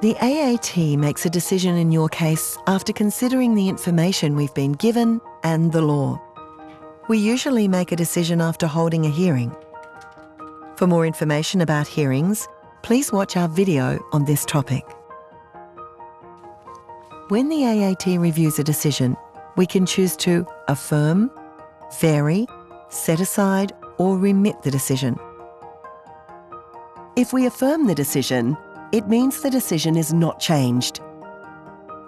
The AAT makes a decision in your case after considering the information we've been given and the law. We usually make a decision after holding a hearing. For more information about hearings, please watch our video on this topic. When the AAT reviews a decision, we can choose to affirm, vary, set aside or remit the decision. If we affirm the decision, it means the decision is not changed.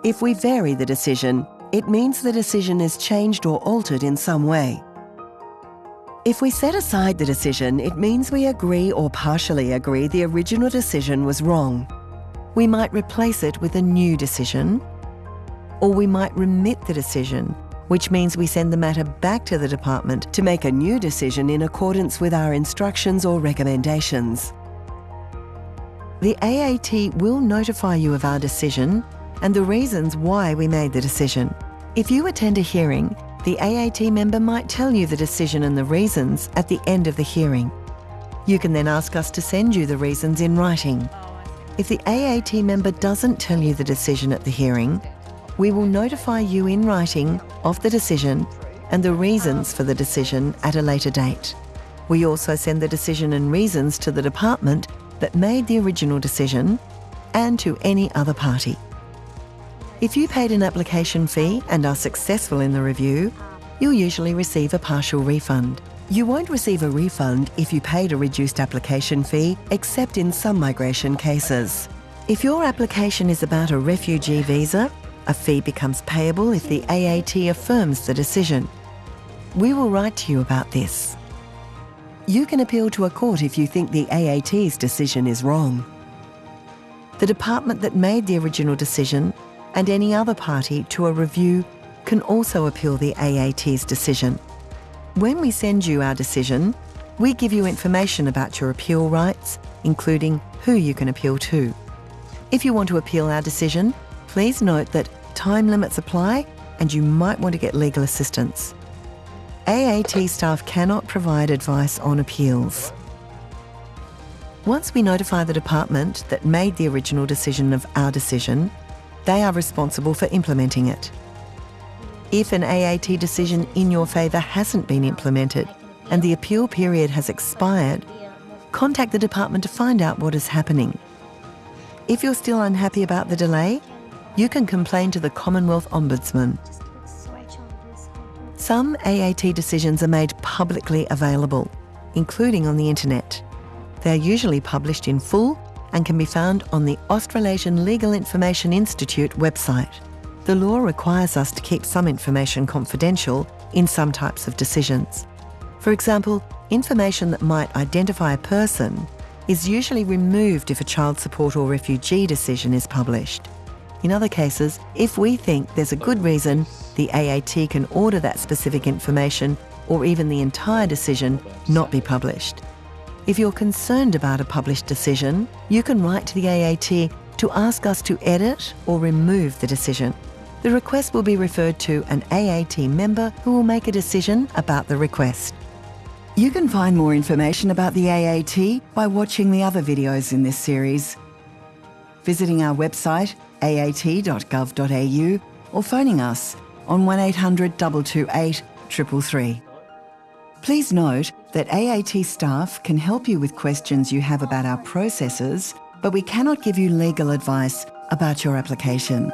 If we vary the decision, it means the decision is changed or altered in some way. If we set aside the decision, it means we agree or partially agree the original decision was wrong. We might replace it with a new decision, or we might remit the decision, which means we send the matter back to the department to make a new decision in accordance with our instructions or recommendations. The AAT will notify you of our decision and the reasons why we made the decision. If you attend a hearing, the AAT member might tell you the decision and the reasons at the end of the hearing. You can then ask us to send you the reasons in writing. If the AAT member doesn't tell you the decision at the hearing, we will notify you in writing of the decision and the reasons for the decision at a later date. We also send the decision and reasons to the department that made the original decision and to any other party. If you paid an application fee and are successful in the review, you'll usually receive a partial refund. You won't receive a refund if you paid a reduced application fee, except in some migration cases. If your application is about a refugee visa, a fee becomes payable if the AAT affirms the decision. We will write to you about this. You can appeal to a court if you think the AAT's decision is wrong. The department that made the original decision and any other party to a review can also appeal the AAT's decision. When we send you our decision, we give you information about your appeal rights, including who you can appeal to. If you want to appeal our decision, please note that time limits apply and you might want to get legal assistance. AAT staff cannot provide advice on appeals. Once we notify the department that made the original decision of our decision, they are responsible for implementing it. If an AAT decision in your favour hasn't been implemented and the appeal period has expired, contact the department to find out what is happening. If you're still unhappy about the delay, you can complain to the Commonwealth Ombudsman. Some AAT decisions are made publicly available, including on the internet. They are usually published in full and can be found on the Australasian Legal Information Institute website. The law requires us to keep some information confidential in some types of decisions. For example, information that might identify a person is usually removed if a child support or refugee decision is published. In other cases, if we think there's a good reason, the AAT can order that specific information or even the entire decision not be published. If you're concerned about a published decision, you can write to the AAT to ask us to edit or remove the decision. The request will be referred to an AAT member who will make a decision about the request. You can find more information about the AAT by watching the other videos in this series, visiting our website aat.gov.au or phoning us on 1800 228 333. Please note that AAT staff can help you with questions you have about our processes, but we cannot give you legal advice about your application.